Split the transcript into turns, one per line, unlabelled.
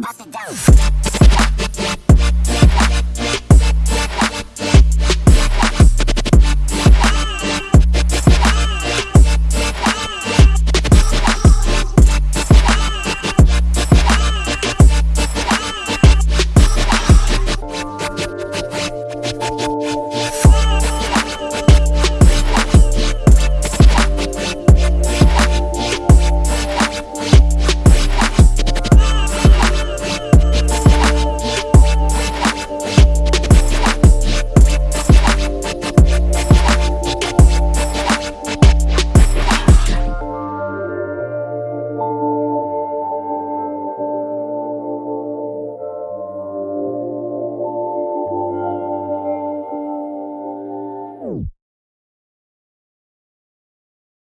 bust it down.